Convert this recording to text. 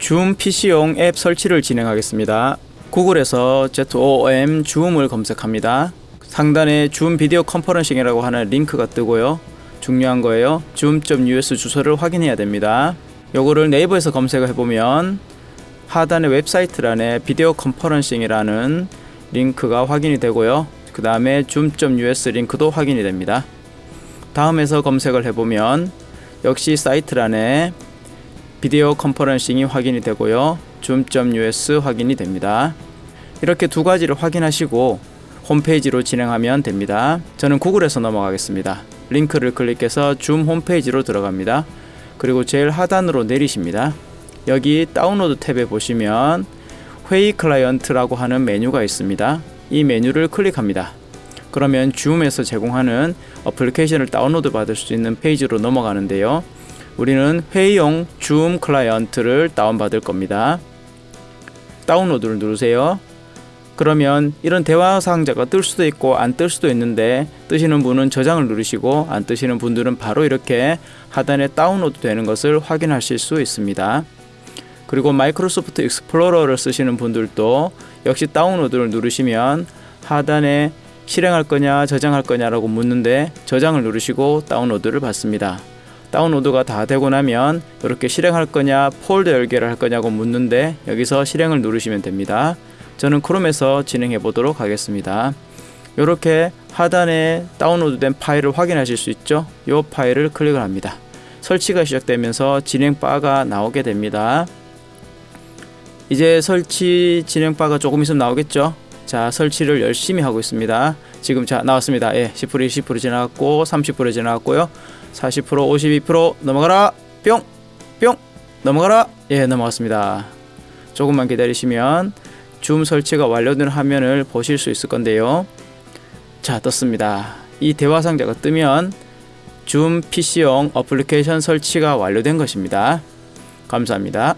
줌 PC용 앱 설치를 진행하겠습니다. 구글에서 ZOOM 줌을 검색합니다. 상단에 줌 Video Conferencing이라고 하는 링크가 뜨고요. 중요한 거예요. zoom.us 주소를 확인해야 됩니다. 요거를 네이버에서 검색을 해보면 하단의 웹사이트란에 Video Conferencing이라는 링크가 확인이 되고요. 그 다음에 zoom.us 링크도 확인이 됩니다. 다음에서 검색을 해보면 역시 사이트란에 Video Conferencing이 확인이 되고요. zoom.us 확인이 됩니다. 이렇게 두 가지를 확인하시고 홈페이지로 진행하면 됩니다. 저는 구글에서 넘어가겠습니다. 링크를 클릭해서 줌 홈페이지로 들어갑니다. 그리고 제일 하단으로 내리십니다. 여기 다운로드 탭에 보시면 회의 클라이언트라고 하는 메뉴가 있습니다. 이 메뉴를 클릭합니다. 그러면 줌에서 제공하는 어플리케이션을 다운로드 받을 수 있는 페이지로 넘어가는데요. 우리는 회의용 줌 클라이언트를 다운받을 겁니다. 다운로드를 누르세요. 그러면 이런 대화 상자가 뜰 수도 있고 안 뜰 수도 있는데 뜨시는 분은 저장을 누르시고 안 뜨시는 분들은 바로 이렇게 하단에 다운로드 되는 것을 확인하실 수 있습니다. 그리고 마이크로소프트 익스플로러를 쓰시는 분들도 역시 다운로드를 누르시면 하단에 실행할 거냐 저장할 거냐라고 묻는데 저장을 누르시고 다운로드를 받습니다. 다운로드가 다 되고 나면 이렇게 실행할 거냐 폴더 열기를 할 거냐고 묻는데 여기서 실행을 누르시면 됩니다. 저는 크롬에서 진행해 보도록 하겠습니다. 이렇게 하단에 다운로드된 파일을 확인하실 수 있죠. 이 파일을 클릭을 합니다. 설치가 시작되면서 진행 바가 나오게 됩니다. 이제 설치 진행 바가 조금 있으면 나오겠죠. 자 설치를 열심히 하고 있습니다. 지금 자 나왔습니다. 예, 10% 20% 지나갔고 30% 지나갔고요. 40% 52% 넘어가라 뿅 뿅 넘어가라 예 넘어갔습니다. 조금만 기다리시면 줌 설치가 완료된 화면을 보실 수 있을 건데요. 자 떴습니다. 이 대화 상자가 뜨면 줌 PC용 어플리케이션 설치가 완료된 것입니다. 감사합니다.